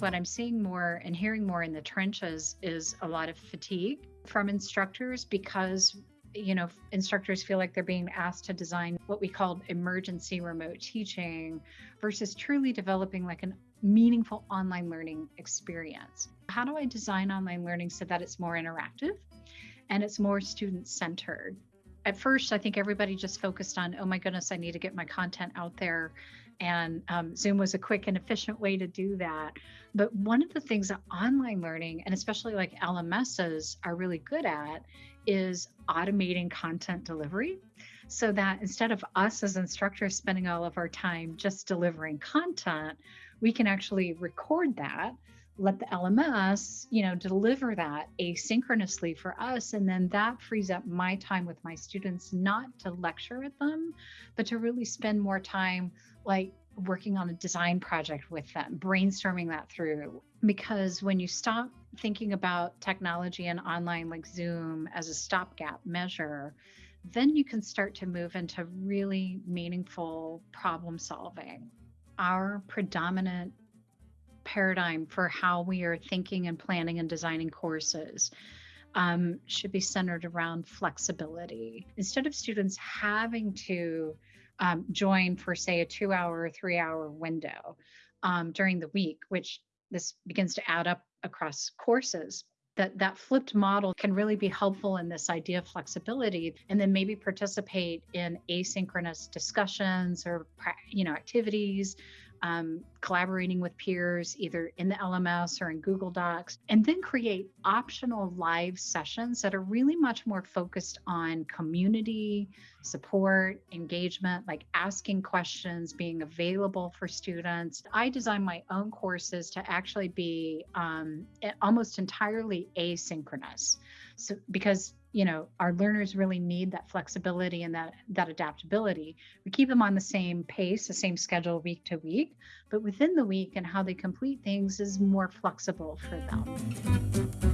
what I'm seeing more and hearing more in the trenches is a lot of fatigue from instructors because you know instructors feel like they're being asked to design what we call emergency remote teaching versus truly developing like an meaningful online learning experience. How do i design online learning so that it's more interactive and it's more student centered at first i think everybody just focused on oh my goodness i need to get my content out there. And um, Zoom was a quick and efficient way to do that. But one of the things that online learning, and especially like LMSs, are really good at is automating content delivery. So that instead of us as instructors spending all of our time just delivering content, we can actually record that let the LMS, you know, deliver that asynchronously for us. And then that frees up my time with my students, not to lecture at them, but to really spend more time like working on a design project with them, brainstorming that through. Because when you stop thinking about technology and online like Zoom as a stopgap measure, then you can start to move into really meaningful problem solving. Our predominant paradigm for how we are thinking and planning and designing courses um, should be centered around flexibility. Instead of students having to um, join for, say, a two hour or three hour window um, during the week, which this begins to add up across courses. That, that flipped model can really be helpful in this idea of flexibility and then maybe participate in asynchronous discussions or you know activities um, collaborating with peers either in the LMS or in Google Docs, and then create optional live sessions that are really much more focused on community support, engagement, like asking questions, being available for students. I design my own courses to actually be um, almost entirely asynchronous. So, because you know our learners really need that flexibility and that that adaptability. We keep them on the same pace the same schedule week to week but within the week and how they complete things is more flexible for them